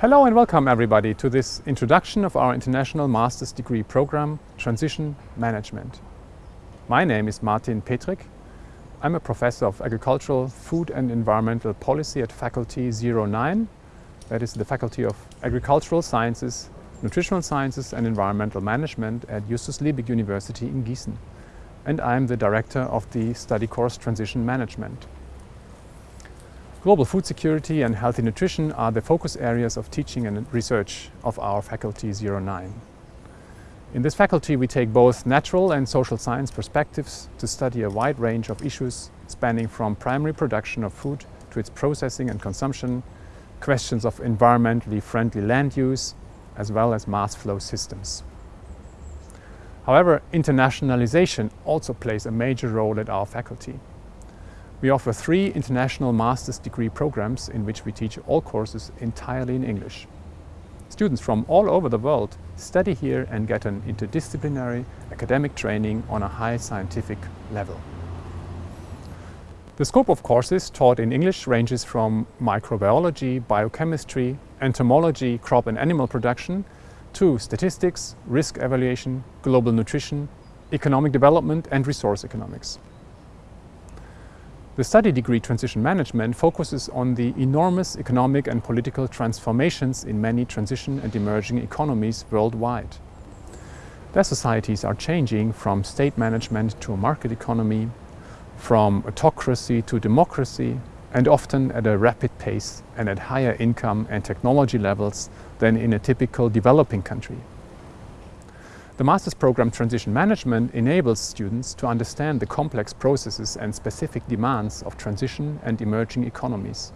Hello and welcome everybody to this introduction of our International Master's Degree Program Transition Management. My name is Martin Petrick. I'm a professor of agricultural, food and environmental policy at Faculty 09. That is the Faculty of Agricultural Sciences, Nutritional Sciences and Environmental Management at Justus Liebig University in Gießen. And I'm the director of the study course Transition Management. Global food security and healthy nutrition are the focus areas of teaching and research of our Faculty 09. In this faculty we take both natural and social science perspectives to study a wide range of issues spanning from primary production of food to its processing and consumption, questions of environmentally friendly land use, as well as mass flow systems. However, internationalization also plays a major role at our faculty. We offer three international master's degree programs in which we teach all courses entirely in English. Students from all over the world study here and get an interdisciplinary academic training on a high scientific level. The scope of courses taught in English ranges from microbiology, biochemistry, entomology, crop and animal production to statistics, risk evaluation, global nutrition, economic development and resource economics. The study degree Transition Management focuses on the enormous economic and political transformations in many transition and emerging economies worldwide. Their societies are changing from state management to a market economy, from autocracy to democracy, and often at a rapid pace and at higher income and technology levels than in a typical developing country. The master's program Transition Management enables students to understand the complex processes and specific demands of transition and emerging economies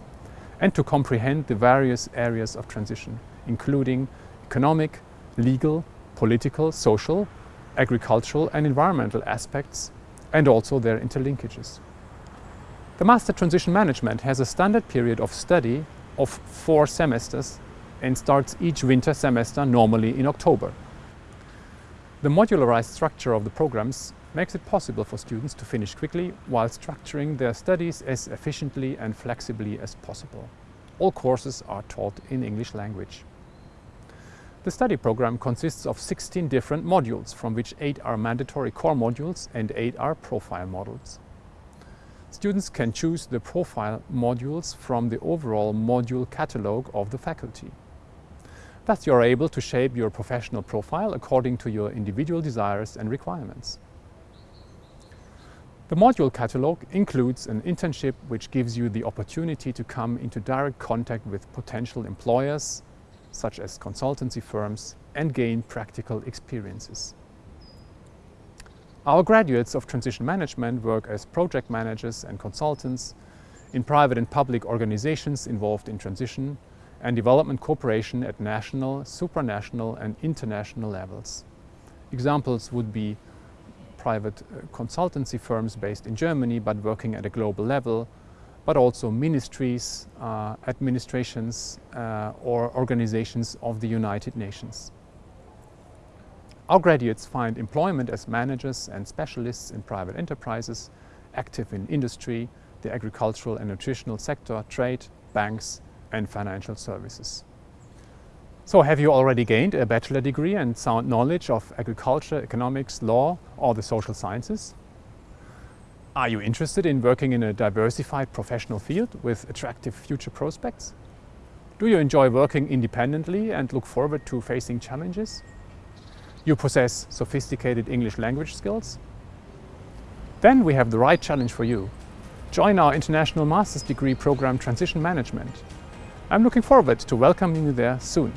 and to comprehend the various areas of transition, including economic, legal, political, social, agricultural and environmental aspects and also their interlinkages. The Master Transition Management has a standard period of study of four semesters and starts each winter semester normally in October. The modularized structure of the programs makes it possible for students to finish quickly while structuring their studies as efficiently and flexibly as possible. All courses are taught in English language. The study program consists of 16 different modules, from which 8 are mandatory core modules and 8 are profile modules. Students can choose the profile modules from the overall module catalogue of the faculty. Thus you are able to shape your professional profile according to your individual desires and requirements. The module catalogue includes an internship which gives you the opportunity to come into direct contact with potential employers, such as consultancy firms, and gain practical experiences. Our graduates of transition management work as project managers and consultants in private and public organizations involved in transition and development cooperation at national, supranational and international levels. Examples would be private uh, consultancy firms based in Germany but working at a global level, but also ministries, uh, administrations uh, or organizations of the United Nations. Our graduates find employment as managers and specialists in private enterprises, active in industry, the agricultural and nutritional sector, trade, banks and financial services. So have you already gained a bachelor degree and sound knowledge of agriculture, economics, law or the social sciences? Are you interested in working in a diversified professional field with attractive future prospects? Do you enjoy working independently and look forward to facing challenges? You possess sophisticated English language skills? Then we have the right challenge for you. Join our International Master's Degree program Transition Management I'm looking forward to welcoming you there soon.